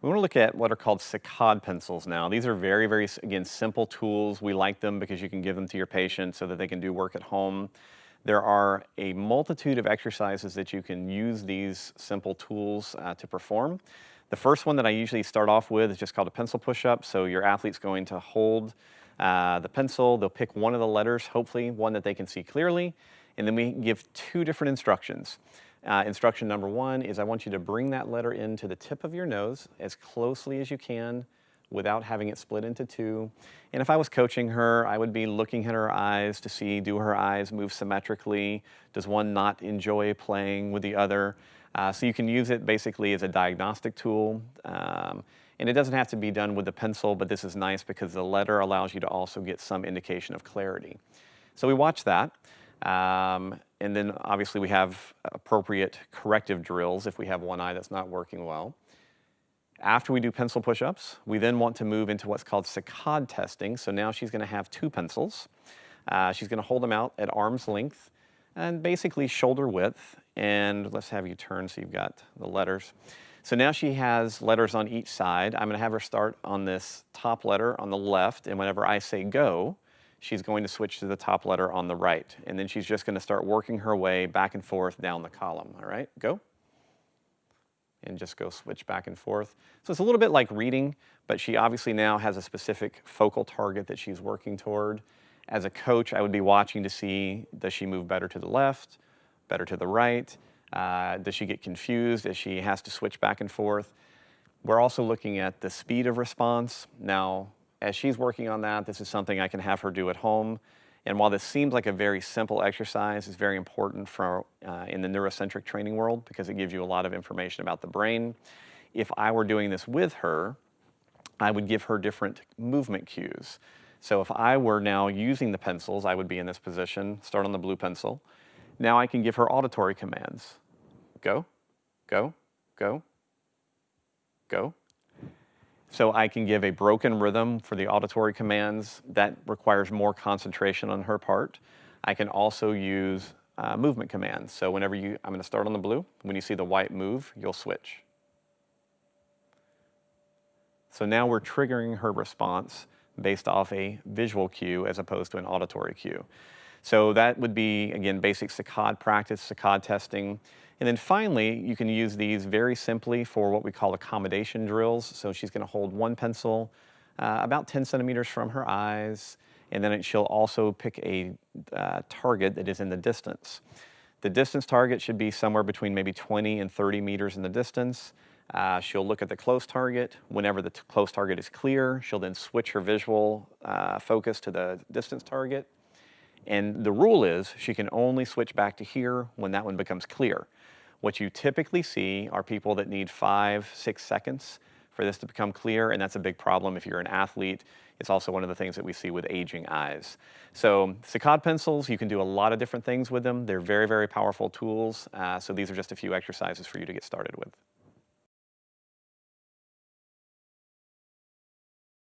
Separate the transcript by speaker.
Speaker 1: We want to look at what are called Saccade pencils now. These are very, very, again, simple tools. We like them because you can give them to your patient so that they can do work at home. There are a multitude of exercises that you can use these simple tools uh, to perform. The first one that I usually start off with is just called a pencil push-up. So your athlete's going to hold uh, the pencil, they'll pick one of the letters, hopefully one that they can see clearly, and then we give two different instructions. Uh, instruction number one is I want you to bring that letter into the tip of your nose as closely as you can without having it split into two. And if I was coaching her, I would be looking at her eyes to see, do her eyes move symmetrically? Does one not enjoy playing with the other? Uh, so you can use it basically as a diagnostic tool. Um, and it doesn't have to be done with the pencil, but this is nice because the letter allows you to also get some indication of clarity. So we watch that. Um, and then obviously we have appropriate corrective drills if we have one eye that's not working well. After we do pencil push-ups, we then want to move into what's called saccade testing. So now she's gonna have two pencils. Uh, she's gonna hold them out at arm's length and basically shoulder width. And let's have you turn so you've got the letters. So now she has letters on each side. I'm gonna have her start on this top letter on the left, and whenever I say go, she's going to switch to the top letter on the right. And then she's just gonna start working her way back and forth down the column, all right? Go. And just go switch back and forth. So it's a little bit like reading, but she obviously now has a specific focal target that she's working toward. As a coach, I would be watching to see, does she move better to the left, better to the right? Uh, does she get confused as she has to switch back and forth? We're also looking at the speed of response. Now, as she's working on that, this is something I can have her do at home. And while this seems like a very simple exercise, it's very important for uh, in the neurocentric training world because it gives you a lot of information about the brain. If I were doing this with her, I would give her different movement cues. So if I were now using the pencils, I would be in this position, start on the blue pencil. Now I can give her auditory commands. Go, go, go, go, so I can give a broken rhythm for the auditory commands. That requires more concentration on her part. I can also use uh, movement commands. So whenever you, I'm gonna start on the blue. When you see the white move, you'll switch. So now we're triggering her response based off a visual cue as opposed to an auditory cue. So that would be, again, basic saccade practice, saccade testing. And then finally, you can use these very simply for what we call accommodation drills. So she's gonna hold one pencil uh, about 10 centimeters from her eyes, and then she'll also pick a uh, target that is in the distance. The distance target should be somewhere between maybe 20 and 30 meters in the distance. Uh, she'll look at the close target. Whenever the close target is clear, she'll then switch her visual uh, focus to the distance target. And the rule is she can only switch back to here when that one becomes clear. What you typically see are people that need five, six seconds for this to become clear, and that's a big problem if you're an athlete. It's also one of the things that we see with aging eyes. So Saccade pencils, you can do a lot of different things with them. They're very, very powerful tools. Uh, so these are just a few exercises for you to get started with.